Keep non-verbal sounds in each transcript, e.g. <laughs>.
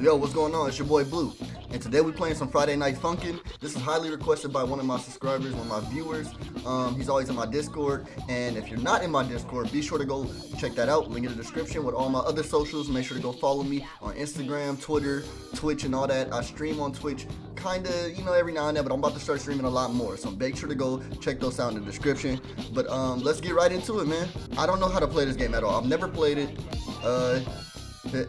Yo, what's going on? It's your boy Blue. And today we playing some Friday Night Funkin'. This is highly requested by one of my subscribers, one of my viewers. Um, he's always in my Discord. And if you're not in my Discord, be sure to go check that out. Link in the description with all my other socials. Make sure to go follow me on Instagram, Twitter, Twitch, and all that. I stream on Twitch kinda, you know, every now and then, but I'm about to start streaming a lot more. So make sure to go check those out in the description. But um, let's get right into it, man. I don't know how to play this game at all. I've never played it. Uh,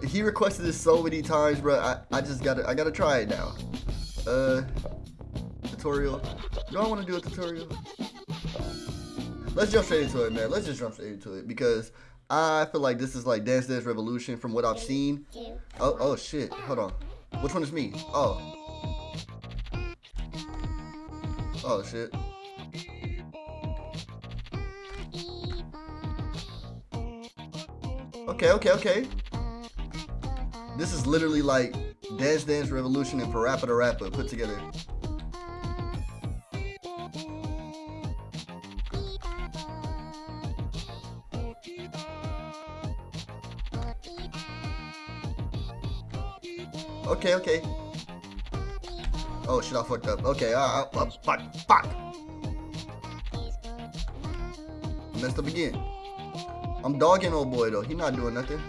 he requested this so many times, bro. I, I just gotta I gotta try it now. Uh, tutorial. Do I want to do a tutorial? Let's jump straight into it, man. Let's just jump straight into it because I feel like this is like Dance Dance Revolution from what I've seen. Oh, oh shit. Hold on. Which one is me? Oh. Oh shit. Okay, okay, okay. This is literally like Dance Dance Revolution and Parappa the Rapper put together. Okay, okay. Oh shit, I fucked up. Okay, uh, uh, fuck, fuck. Messed up again. I'm dogging old boy though. He not doing nothing.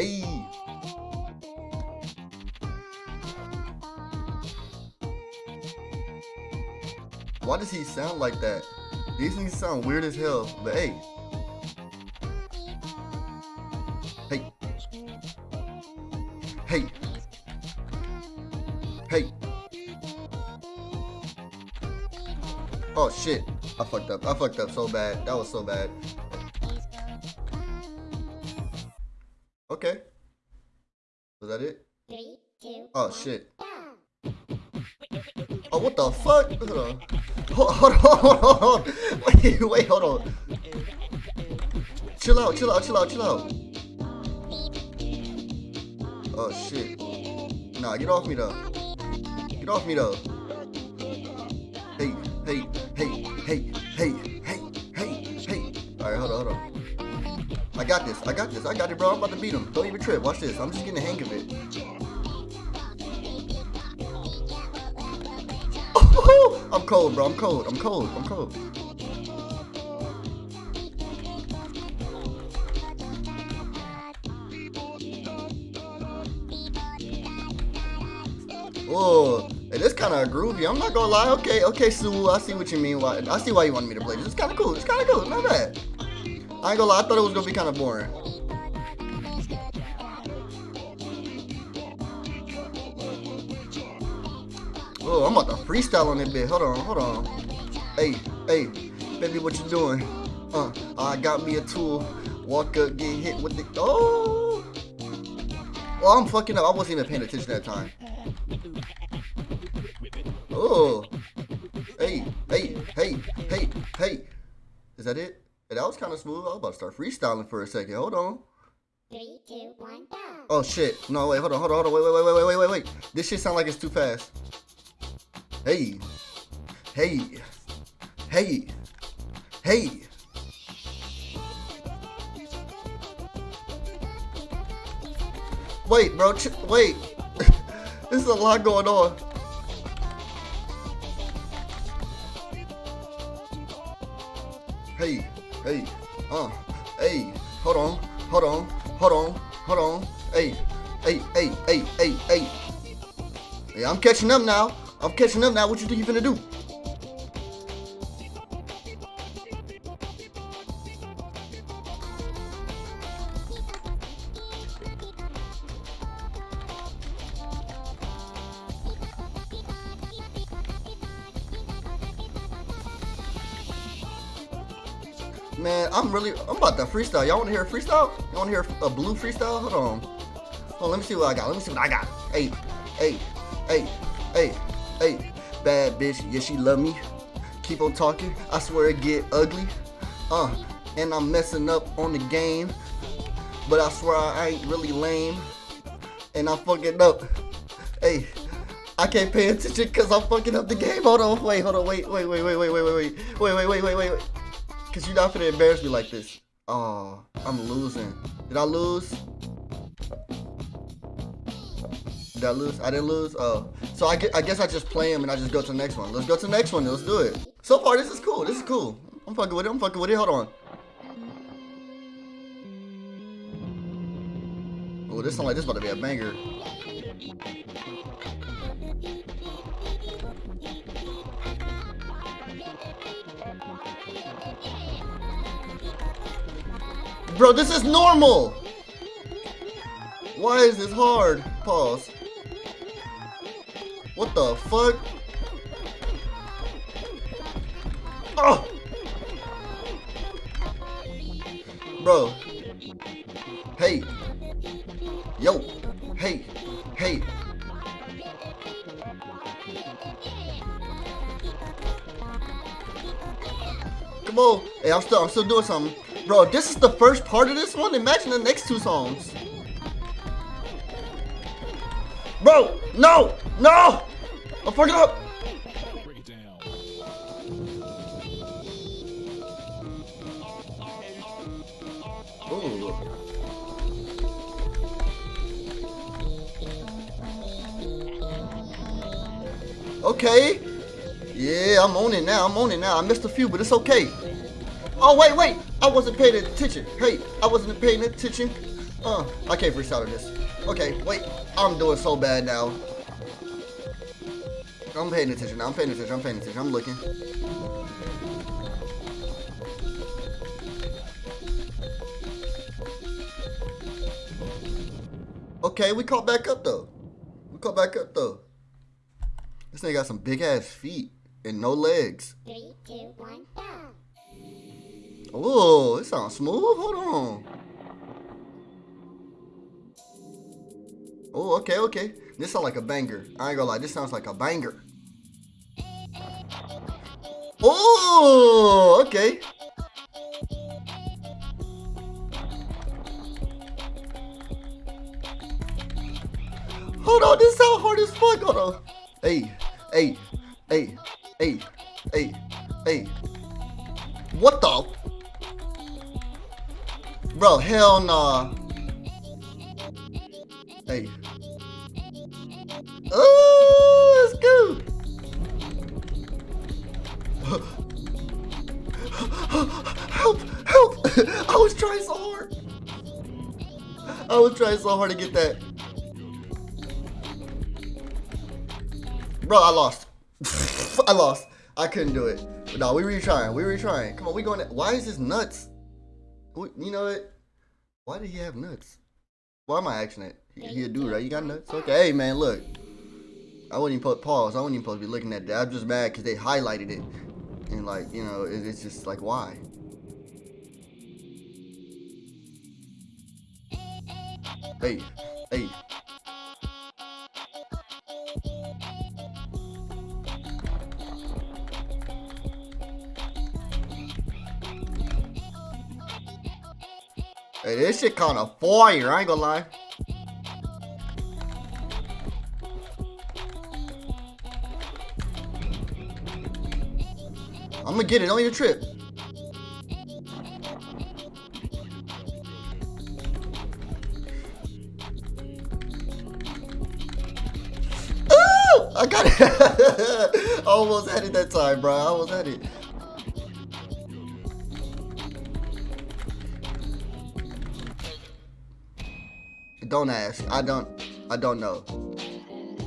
Hey. Why does he sound like that? These things sound weird as hell, but hey. Hey. Hey. Hey. Oh shit. I fucked up. I fucked up so bad. That was so bad. Oh shit. Oh what the fuck? Hold on. Hold, on, hold on, Wait, wait, hold on. Chill out, chill out, chill out, chill out. Oh shit. Nah, get off me though. Get off me though. Hey, hey, hey, hey, hey, hey, hey, hey. Alright, hold on, hold on. I got this. I got this. I got it, bro. I'm about to beat him. Don't even trip. Watch this. I'm just getting the hang of it. Oh, I'm cold, bro. I'm cold. I'm cold. I'm cold. Oh, hey, this kind of groovy. I'm not gonna lie. Okay, okay, Sue. I see what you mean. Why? I see why you wanted me to play this. It's kind of cool. It's kind of cool. Not bad. I ain't gonna lie, I thought it was gonna be kind of boring. Freestyle on that bit. Hold on, hold on. Hey, hey, baby, what you doing? Uh, I got me a tool. Walk up, get hit with the. Oh! Oh, I'm fucking up. I wasn't even paying attention that time. Oh! Hey, hey, hey, hey, hey. Is that it? Hey, that was kind of smooth. I was about to start freestyling for a second. Hold on. Three, two, one, go. Oh shit. No, wait, hold on, hold on, hold on. Wait, wait, wait, wait, wait, wait, wait. This shit sound like it's too fast. Hey. Hey. Hey. Hey. Wait, bro. wait. <laughs> this is a lot going on. Hey. Hey, uh, hey, hold on, hold on, hold on, hold on. Hey, hey, hey, hey, hey, hey. Hey, I'm catching up now. I'm catching up now. What you think you finna do? Man, I'm really, I'm about to freestyle. Y'all want to hear a freestyle? Y'all want to hear a blue freestyle? Hold on. Hold on, let me see what I got. Let me see what I got. Hey, hey, hey, hey, hey. Bad bitch, yeah, she love me. Keep on talking. I swear it get ugly. Uh, and I'm messing up on the game. But I swear I ain't really lame. And I'm fucking up. Hey, I can't pay attention because I'm fucking up the game. Hold on, wait, hold on, wait, wait, wait, wait, wait, wait, wait, wait, wait, wait, wait, wait, wait, wait. Cause you're not gonna embarrass me like this. Oh, I'm losing. Did I lose? Did I lose? I didn't lose? Oh. So I, I guess I just play him and I just go to the next one. Let's go to the next one. Let's do it. So far, this is cool. This is cool. I'm fucking with it. I'm fucking with it. Hold on. Oh, this sound like this about to be a banger. Bro, this is normal! Why is this hard? Pause. What the fuck? Oh! Bro. Hey. Yo. Hey. Hey. Come on. Hey, I'm still I'm still doing something. Bro, this is the first part of this one. Imagine the next two songs. Bro, no, no! I'm fucking up. Ooh. Okay. Yeah, I'm on it now. I'm on it now. I missed a few, but it's okay. Oh, wait, wait. I wasn't paying attention. Hey, I wasn't paying attention. Uh, I can't freestyle this. Okay, wait. I'm doing so bad now. I'm paying attention now. I'm paying attention. I'm paying attention. I'm looking. Okay, we caught back up though. We caught back up though. This nigga got some big ass feet and no legs. Three, two, one, go. Oh, it sounds smooth. Hold on. Oh, okay, okay. This sounds like a banger. I ain't gonna lie, this sounds like a banger. Oh, okay. Hold on, this sound hard as fuck. Hold on. Hey, hey, hey, hey, hey, hey. What the? Bro, hell nah. Trying so hard to get that. Bro, I lost. <laughs> I lost. I couldn't do it. But no, we retrying. We retrying. Come on, we going. To, why is this nuts? You know what? Why did he have nuts? Why am I asking it? He, he a dude, right? You got nuts? Okay, hey man, look. I wouldn't even put pause. I wouldn't even supposed to be looking at that. I'm just mad because they highlighted it. And like, you know, it, it's just like, why? Hey, hey. Hey, this shit kind of fire, I ain't gonna lie. I'm gonna get it on your trip. I got it. <laughs> I almost had it that time, bro. I almost had it. Don't ask. I don't. I don't know.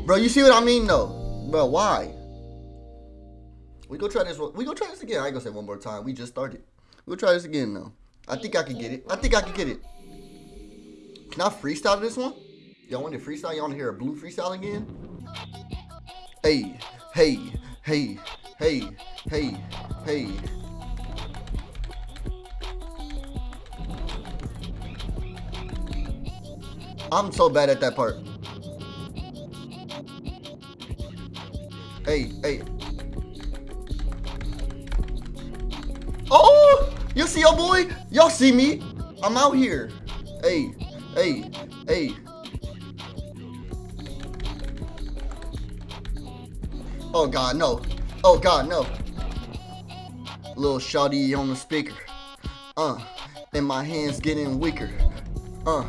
Bro, you see what I mean, though? Bro, why? We go try this. One. We go try this again. I ain't gonna say one more time. We just started. We'll try this again, though. I think I can get it. I think I can get it. Can I freestyle this one? Y'all want to freestyle? Y'all want to hear a blue freestyle again? Hey, hey, hey, hey, hey, hey. I'm so bad at that part. Hey, hey. Oh! You see your boy? Y'all see me? I'm out here. Hey, hey, hey. Oh God, no. Oh God, no. Little shawty on the speaker. Uh, and my hands getting weaker. Uh,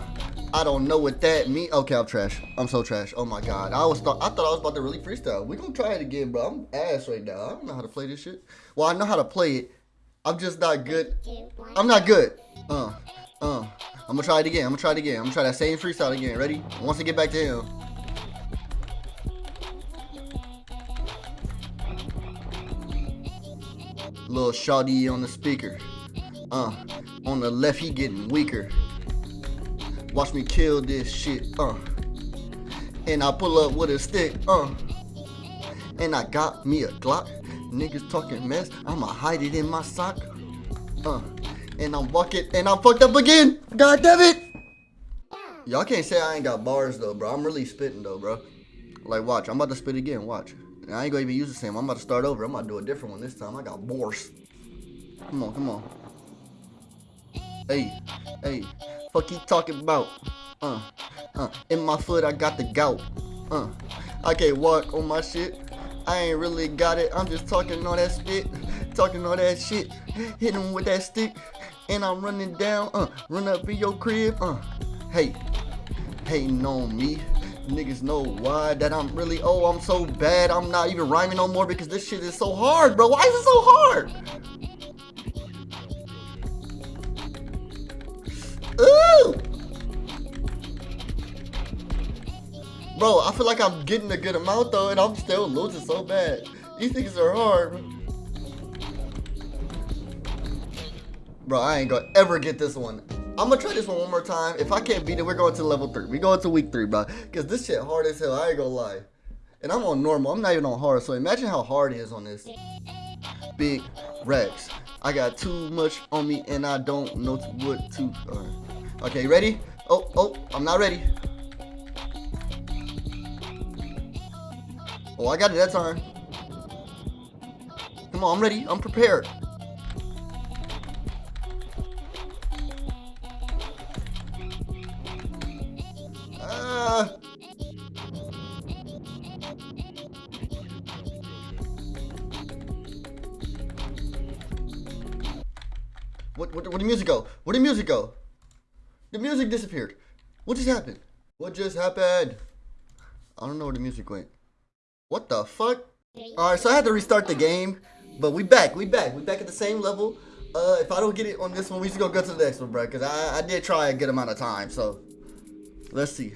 I don't know what that mean. Okay, I'm trash. I'm so trash. Oh my god. I was thought I thought I was about to really freestyle. We gonna try it again, bro. I'm ass right now. I don't know how to play this shit. Well, I know how to play it. I'm just not good. I'm not good. Uh, uh. I'm gonna try it again. I'm gonna try it again. I'm gonna try that same freestyle again. Ready? Once I get back to him. Little shawty on the speaker. Uh, on the left he getting weaker. Watch me kill this shit, uh. And I pull up with a stick, uh. And I got me a Glock. Niggas talking mess, I'ma hide it in my sock. Uh. And I'm walking, and I'm fucked up again. God damn it. Y'all can't say I ain't got bars though, bro. I'm really spitting though, bro. Like, watch. I'm about to spit again. Watch. I ain't gonna even use the same. I'm about to start over. I'm gonna do a different one this time. I got bars. Come on, come on. Hey, hey. Fuck you talking about? Uh, uh, in my foot I got the gout. Uh, I can't walk on my shit. I ain't really got it. I'm just talking all that spit, talking all that shit, hitting with that stick, and I'm running down. Uh, run up in your crib. Uh, hey, hating on me. Niggas know why that I'm really, oh, I'm so bad. I'm not even rhyming no more because this shit is so hard, bro. Why is it so hard? Ooh! Bro, I feel like I'm getting a good amount though, and I'm still losing so bad. These things are hard. Bro, I ain't gonna ever get this one. I'm gonna try this one one more time. If I can't beat it, we're going to level three. We're going to week three, bro. Cause this shit hard as hell. I ain't gonna lie. And I'm on normal. I'm not even on hard. So imagine how hard it is on this. Big Rex. I got too much on me and I don't know what to. Uh, okay, ready? Oh, oh, I'm not ready. Oh, I got it that time. Come on, I'm ready. I'm prepared. What, what, where the music go? Where the music go? The music disappeared. What just happened? What just happened? I don't know where the music went. What the fuck? Alright, so I had to restart the game. But we back. We back. We back at the same level. Uh, if I don't get it on this one, we just gonna go to the next one, bro. Because I, I did try a good amount of time. So, let's see.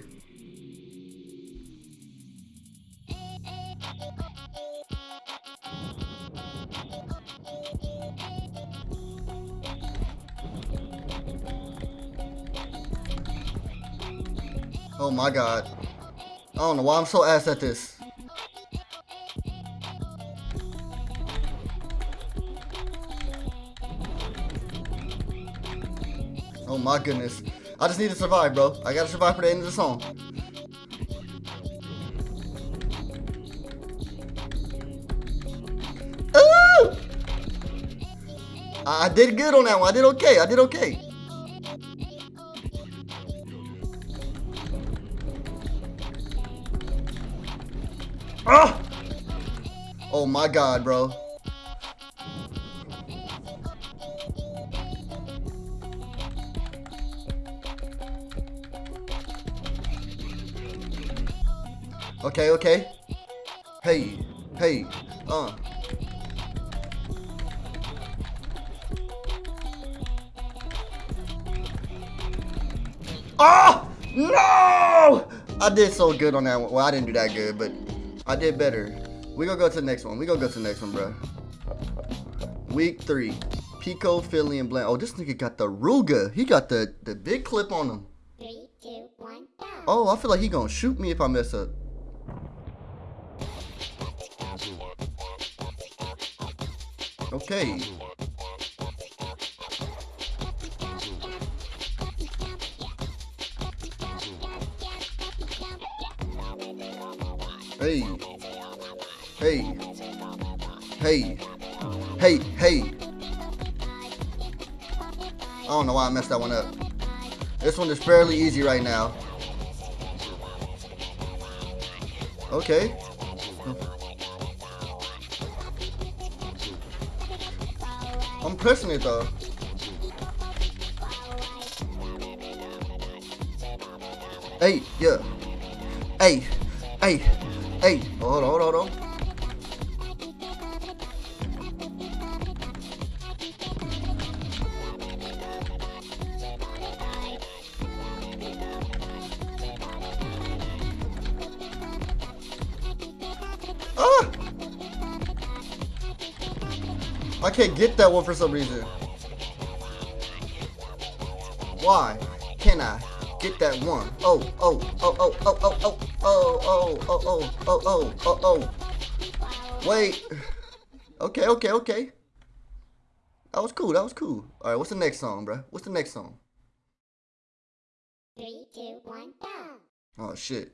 Oh my god. I don't know why I'm so ass at this. Oh my goodness. I just need to survive, bro. I gotta survive for the end of the song. Ooh! I did good on that one. I did okay. I did okay. Oh! Oh my god, bro. Okay, okay. Hey, hey, uh. Oh! No! I did so good on that one. Well, I didn't do that good, but I did better. We gonna go to the next one. We gonna go to the next one, bro. Week three. Pico, Philly, and Blammed. Oh, this nigga got the Ruger. He got the, the big clip on him. Three, two, one, oh, I feel like he gonna shoot me if I mess up. Okay. Hey. Hey. Hey. Hey. Hey. I don't know why I messed that one up. This one is fairly easy right now. Okay. I'm pressing it though. Hey, yeah. Hey, hey hey. Hold on, hold on, hold on. Ah! I can't get that one for some reason. Why can I get that one? Oh, oh, oh, oh, oh, oh, oh, oh, oh, oh, oh, oh, oh, oh, oh. Wait. Okay, okay, okay. That was cool. That was cool. All right, what's the next song, bro? What's the next song? Three, two, one, go. Oh shit.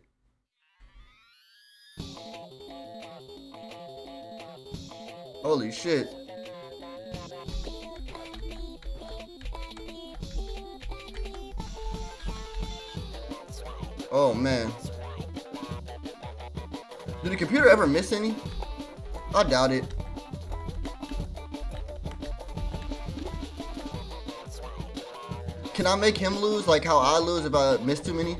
Holy shit. Oh man. Did the computer ever miss any? I doubt it. Can I make him lose like how I lose if I miss too many?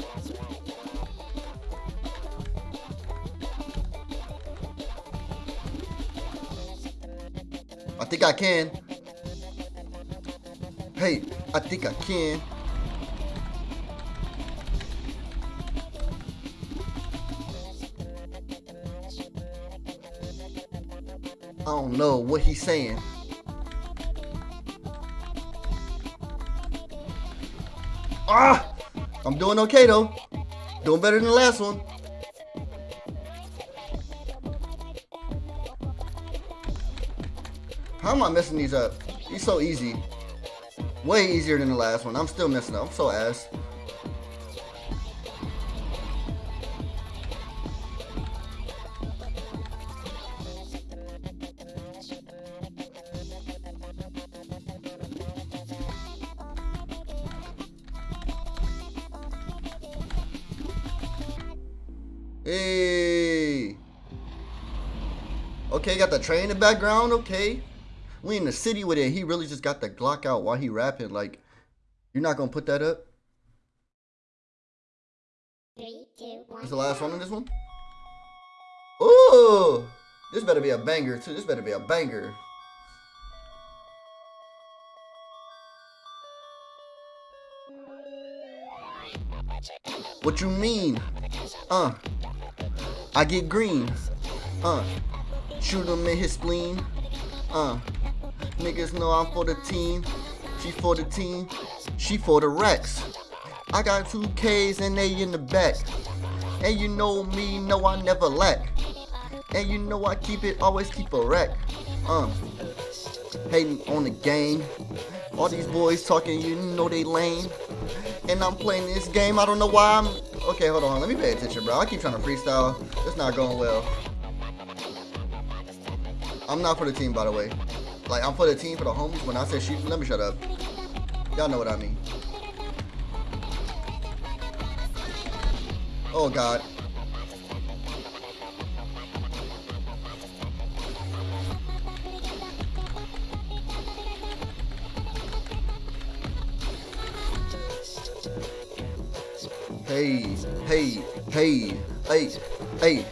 I think I can. Hey, I think I can. I don't know what he's saying. Ah! I'm doing okay though. Doing better than the last one. How am I messing these up? These so easy. Way easier than the last one. I'm still messing up. I'm so ass. Hey. Okay, got the train in the background. Okay. We in the city with it. He really just got the Glock out while he rapping. Like, you're not gonna put that up? Three, two, one, Is the last one in this one? Ooh! This better be a banger too. This better be a banger. What you mean? Uh. I get green. Uh. Shoot him in his spleen. Uh. Niggas know I'm for the team. She for the team. She for the Rex. I got two K's and they in the back. And you know me, know I never lack. And you know I keep it, always keep a rack. Um, hating on the game. All these boys talking, you know they lame. And I'm playing this game, I don't know why I'm... Okay, hold on, let me pay attention, bro. I keep trying to freestyle. It's not going well. I'm not for the team, by the way. Like, I'm for the team, for the homies. When I say shoot, let me shut up. Y'all know what I mean. Oh, God. Hey, hey, hey, hey, hey.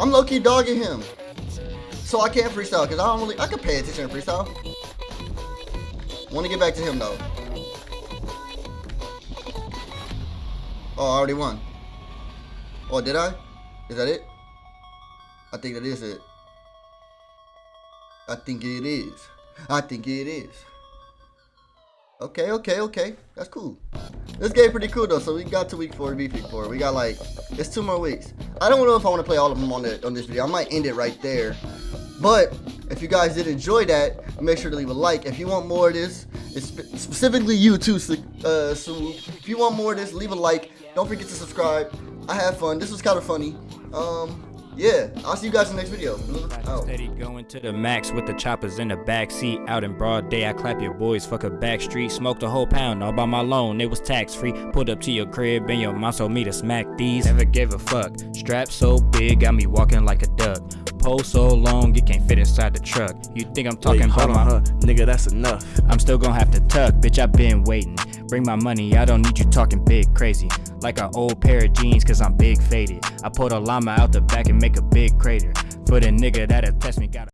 I'm low-key dogging him. So I can't freestyle because I don't really I can pay attention to freestyle. Wanna get back to him though. Oh, I already won. Oh, did I? Is that it? I think that is it. I think it is. I think it is. Okay, okay, okay. That's cool. This game pretty cool though. So we got to week four, week four. We got like it's two more weeks. I don't know if I want to play all of them on the on this video. I might end it right there. But if you guys did enjoy that, make sure to leave a like. If you want more of this, it's specifically you too, uh, so if you want more of this, leave a like. Don't forget to subscribe. I had fun. This was kind of funny. Um, yeah, I'll see you guys in the next video. Out. Steady going to the max with the choppers in the back seat. Out in broad day, I clap your boys, fuck a back street. Smoked a whole pound all by my loan, it was tax free. Pulled up to your crib and your mom told me to smack these. Never gave a fuck. Strap so big, got me walking like a duck. Pole so long it can't fit inside the truck. You think I'm talking Wait, about my huh? Nigga, that's enough. I'm still gonna have to tuck, bitch. i been waiting. Bring my money, I don't need you talking big crazy. Like an old pair of jeans, cause I'm big faded. I pulled a llama out the back and make a big crater. For the nigga that'll test me, got